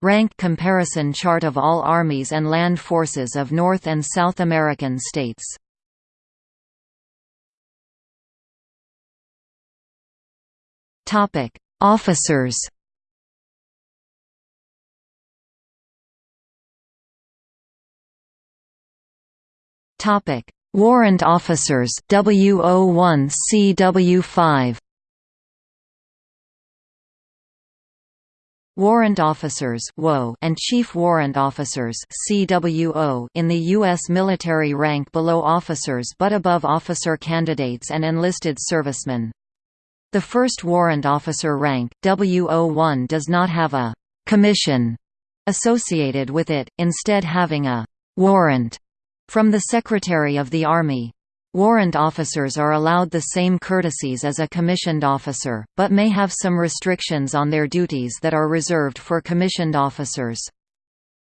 Rank comparison chart of all armies and land forces of North and South American states. Topic: Officers. Topic: Warrant Officers W01 Warrant Officers and Chief Warrant Officers in the U.S. military rank below officers but above officer candidates and enlisted servicemen. The first warrant officer rank, W01 does not have a «commission» associated with it, instead having a «warrant» From the Secretary of the Army. Warrant officers are allowed the same courtesies as a commissioned officer, but may have some restrictions on their duties that are reserved for commissioned officers.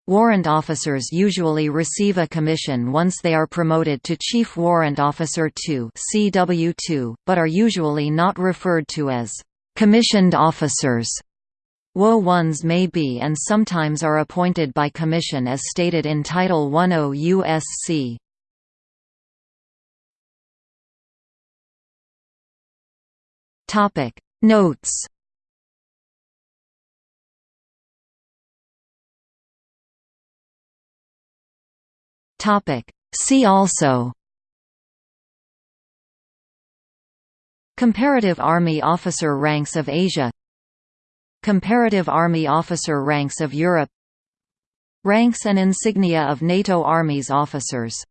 Warrant officers usually receive a commission once they are promoted to Chief Warrant Officer 2 CW2, but are usually not referred to as commissioned officers. WO-1s may be and sometimes are appointed by commission as stated in Title 10 USC. Topic. Notes. Topic. See also. Comparative Army Officer Ranks of Asia. Comparative Army Officer Ranks of Europe. Ranks and insignia of NATO Armies officers